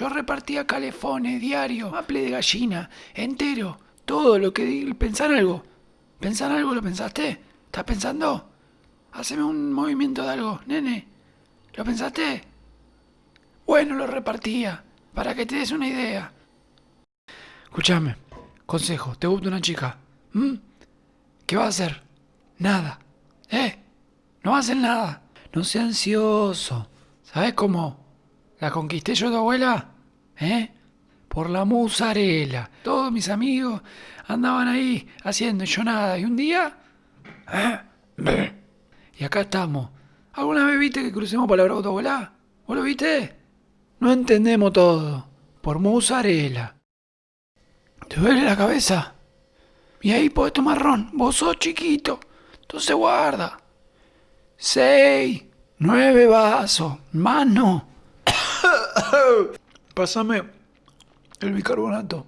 Yo repartía calefones, diario, maple de gallina, entero. Todo lo que. Pensar algo. ¿Pensar algo lo pensaste? ¿Estás pensando? Haceme un movimiento de algo, nene. ¿Lo pensaste? Bueno, lo repartía. Para que te des una idea. Escúchame. Consejo. ¿Te gusta una chica? ¿Mm? ¿Qué va a hacer? Nada. ¿Eh? No hacer nada. No sea ansioso. ¿Sabes cómo? ¿La conquisté yo, tu abuela? ¿Eh? Por la musarela. Todos mis amigos andaban ahí haciendo yo nada. Y un día... ¿eh? Y acá estamos. ¿Alguna vez viste que crucemos palabra con tu abuela? ¿Vos lo viste? No entendemos todo. Por musarela. ¿Te duele la cabeza? Y ahí podés tomar ron. Vos sos chiquito. Entonces guarda. Seis. Nueve vasos. Más no. Pásame el bicarbonato.